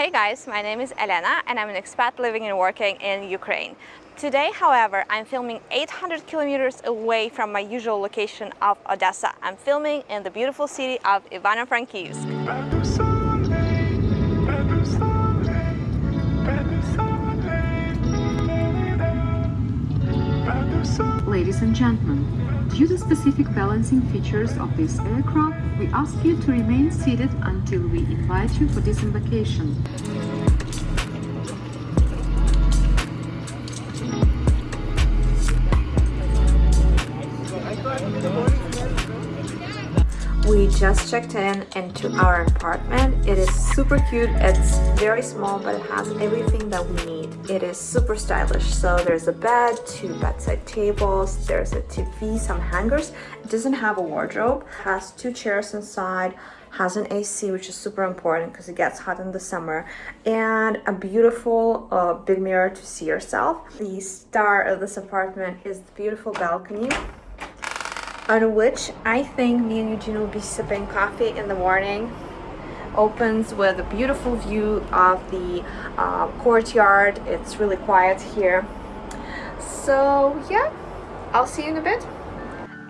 Hey guys, my name is Elena and I'm an expat living and working in Ukraine. Today, however, I'm filming 800 kilometers away from my usual location of Odessa. I'm filming in the beautiful city of Ivano-Frankivsk. Ladies and gentlemen, due to specific balancing features of this aircraft, we ask you to remain seated until we invite you for disembarkation. We just checked in into our apartment. It is super cute. It's very small, but it has everything that we need. It is super stylish. So there's a bed, two bedside tables, there's a TV, some hangers. It doesn't have a wardrobe, has two chairs inside, has an AC, which is super important because it gets hot in the summer, and a beautiful uh, big mirror to see yourself. The star of this apartment is the beautiful balcony on which I think me and Eugene will be sipping coffee in the morning. Opens with a beautiful view of the uh, courtyard. It's really quiet here. So yeah, I'll see you in a bit.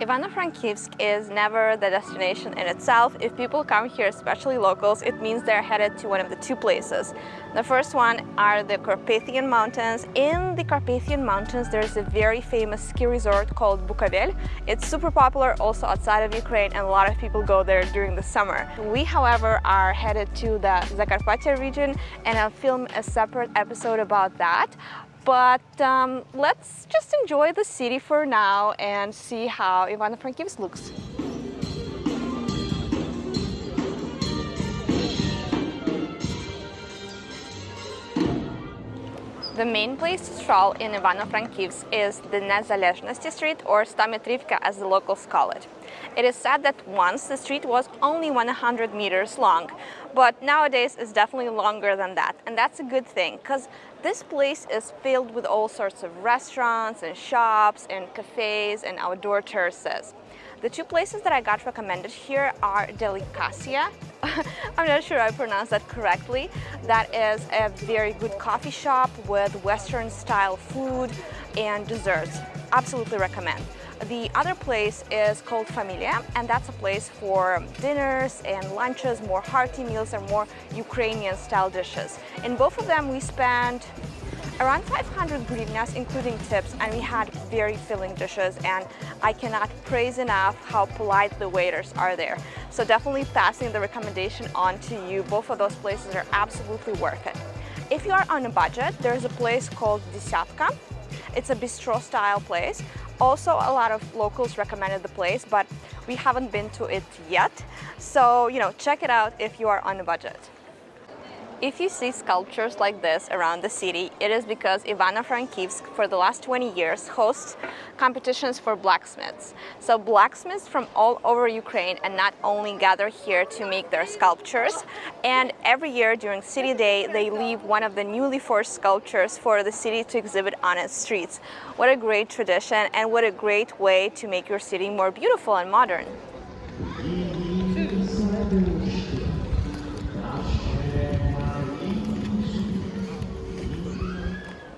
Ivano-Frankivsk is never the destination in itself. If people come here, especially locals, it means they're headed to one of the two places. The first one are the Carpathian Mountains. In the Carpathian Mountains, there's a very famous ski resort called Bukovel. It's super popular also outside of Ukraine and a lot of people go there during the summer. We, however, are headed to the Zakarpattia region and I'll film a separate episode about that. But um, let's just enjoy the city for now and see how Ivano-Frankivsk looks. The main place to stroll in Ivano-Frankivsk is the Nezalezhnosti Street or Stometrivka as the locals call it. It is said that once the street was only 100 meters long, but nowadays it's definitely longer than that. And that's a good thing because this place is filled with all sorts of restaurants and shops and cafes and outdoor terraces. The two places that I got recommended here are Delicacia. I'm not sure I pronounced that correctly. That is a very good coffee shop with Western style food and desserts. Absolutely recommend. The other place is called Familia and that's a place for dinners and lunches, more hearty meals and more Ukrainian style dishes. In both of them we spent around 500 hryvnias including tips and we had very filling dishes and I cannot praise enough how polite the waiters are there. So definitely passing the recommendation on to you. Both of those places are absolutely worth it. If you are on a budget, there's a place called Desyatka. It's a bistro style place. Also, a lot of locals recommended the place, but we haven't been to it yet. So, you know, check it out if you are on a budget. If you see sculptures like this around the city, it is because Ivano-Frankivsk for the last 20 years hosts competitions for blacksmiths. So blacksmiths from all over Ukraine and not only gather here to make their sculptures, and every year during City Day they leave one of the newly forged sculptures for the city to exhibit on its streets. What a great tradition and what a great way to make your city more beautiful and modern.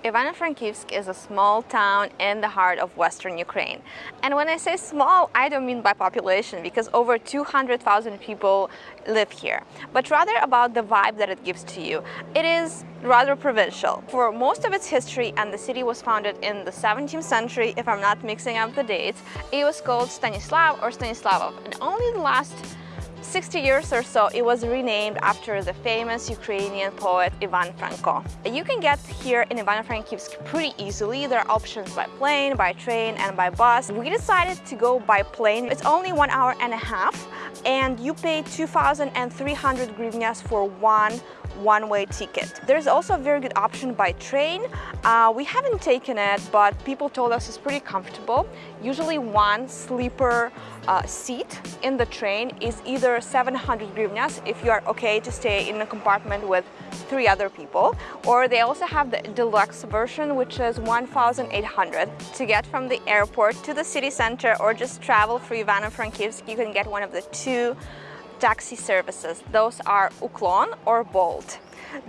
Ivano-Frankivsk is a small town in the heart of western Ukraine. And when I say small, I don't mean by population because over 200,000 people live here, but rather about the vibe that it gives to you. It is rather provincial. For most of its history, and the city was founded in the 17th century, if I'm not mixing up the dates, it was called Stanislav or Stanislavov. And only the last 60 years or so, it was renamed after the famous Ukrainian poet Ivan Franko. You can get here in Ivano-Frankivsk pretty easily. There are options by plane, by train, and by bus. We decided to go by plane. It's only one hour and a half, and you pay 2,300 hryvnias for one one-way ticket. There's also a very good option by train. Uh, we haven't taken it, but people told us it's pretty comfortable. Usually one sleeper uh, seat in the train is either 700 hryvnias if you are okay to stay in a compartment with three other people, or they also have the deluxe version, which is 1,800. To get from the airport to the city center or just travel through Ivano-Frankivsk, you can get one of the two taxi services. Those are Uklon or Bolt.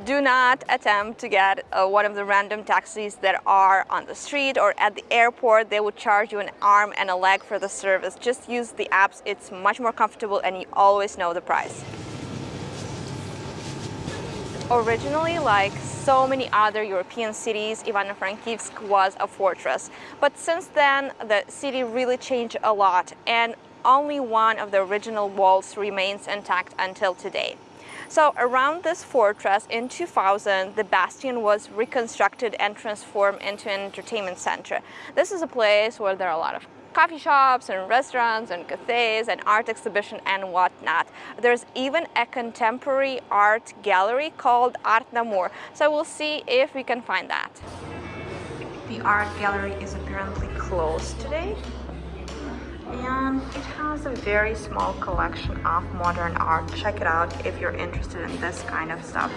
Do not attempt to get uh, one of the random taxis that are on the street or at the airport. They will charge you an arm and a leg for the service. Just use the apps. It's much more comfortable and you always know the price. Originally, like so many other European cities, Ivano-Frankivsk was a fortress. But since then, the city really changed a lot and only one of the original walls remains intact until today. So around this fortress in 2000, the Bastion was reconstructed and transformed into an entertainment center. This is a place where there are a lot of coffee shops and restaurants and cafes and art exhibition and whatnot. There's even a contemporary art gallery called Art Namur. So we'll see if we can find that. The art gallery is apparently closed today and it has a very small collection of modern art. Check it out if you're interested in this kind of stuff.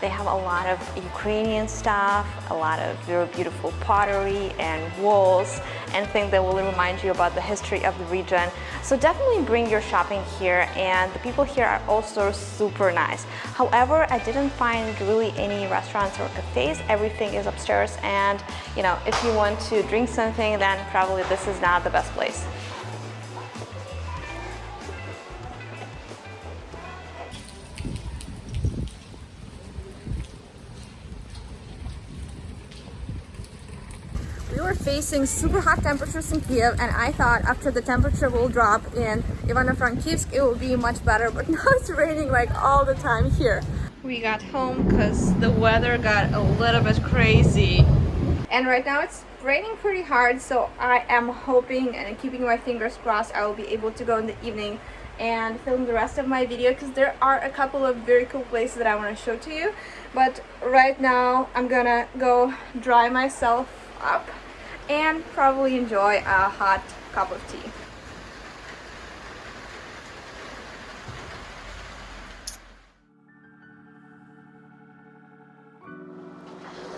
They have a lot of Ukrainian stuff, a lot of very beautiful pottery and walls, and things that will remind you about the history of the region. So definitely bring your shopping here and the people here are also super nice. However, I didn't find really any restaurants or cafes. Everything is upstairs and you know, if you want to drink something, then probably this is not the best place. Facing super hot temperatures in Kiev and I thought after the temperature will drop in Ivano-Frankivsk it will be much better but now it's raining like all the time here. We got home because the weather got a little bit crazy. And right now it's raining pretty hard so I am hoping and keeping my fingers crossed I will be able to go in the evening and film the rest of my video because there are a couple of very cool places that I want to show to you. But right now I'm gonna go dry myself up and probably enjoy a hot cup of tea.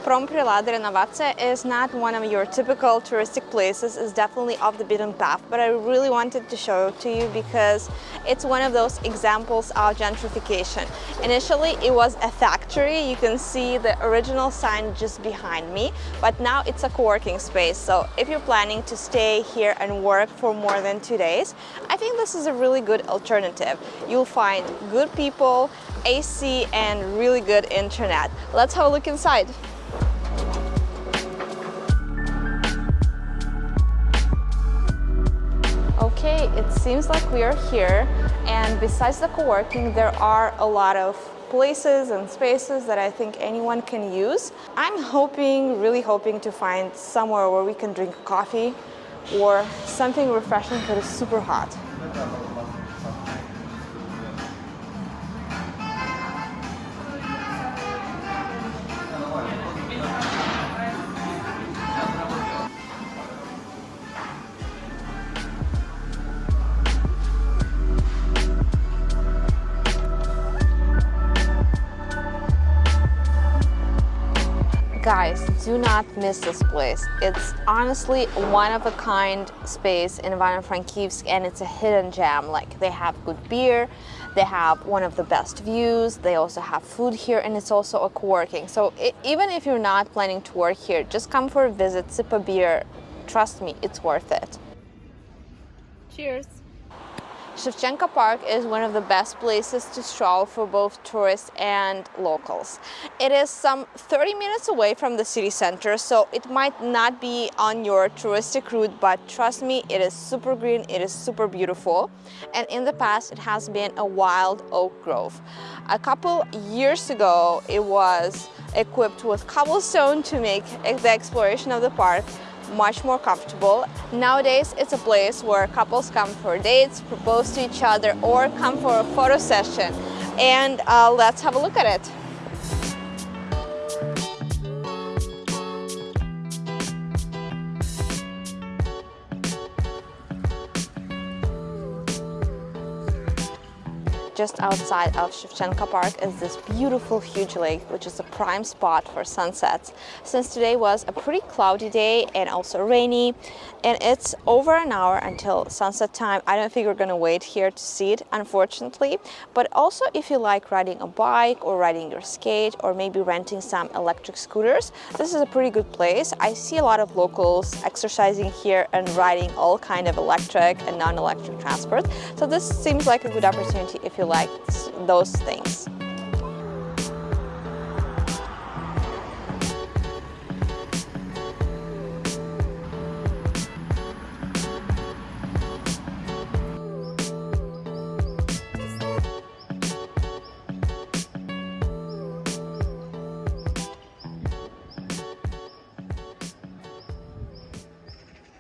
Promprylad Renovace is not one of your typical touristic places, it's definitely off the beaten path, but I really wanted to show it to you because it's one of those examples of gentrification. Initially it was a factory, you can see the original sign just behind me, but now it's a co-working space, so if you're planning to stay here and work for more than two days, I think this is a really good alternative. You'll find good people, AC and really good internet. Let's have a look inside. Okay, it seems like we are here and besides the co-working there are a lot of places and spaces that I think anyone can use. I'm hoping, really hoping to find somewhere where we can drink coffee or something refreshing because it's super hot. Do not miss this place. It's honestly one of a kind space in Ivano-Frankivsk and it's a hidden gem. Like they have good beer, they have one of the best views, they also have food here and it's also a co-working. So it, even if you're not planning to work here, just come for a visit, sip a beer. Trust me, it's worth it. Cheers! Shevchenko Park is one of the best places to stroll for both tourists and locals. It is some 30 minutes away from the city center, so it might not be on your touristic route, but trust me, it is super green, it is super beautiful. And in the past, it has been a wild oak grove. A couple years ago, it was equipped with cobblestone to make the exploration of the park much more comfortable. Nowadays, it's a place where couples come for dates, propose to each other, or come for a photo session. And uh, let's have a look at it. Just outside of Shevchenko Park is this beautiful huge lake, which is a prime spot for sunsets. Since today was a pretty cloudy day and also rainy, and it's over an hour until sunset time, I don't think we're gonna wait here to see it, unfortunately. But also if you like riding a bike or riding your skate or maybe renting some electric scooters, this is a pretty good place. I see a lot of locals exercising here and riding all kind of electric and non-electric transport. So this seems like a good opportunity if you like those things.